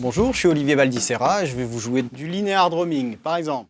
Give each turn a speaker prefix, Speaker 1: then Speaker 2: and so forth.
Speaker 1: Bonjour, je suis Olivier Baldissera et je vais vous jouer du linear drumming, par exemple.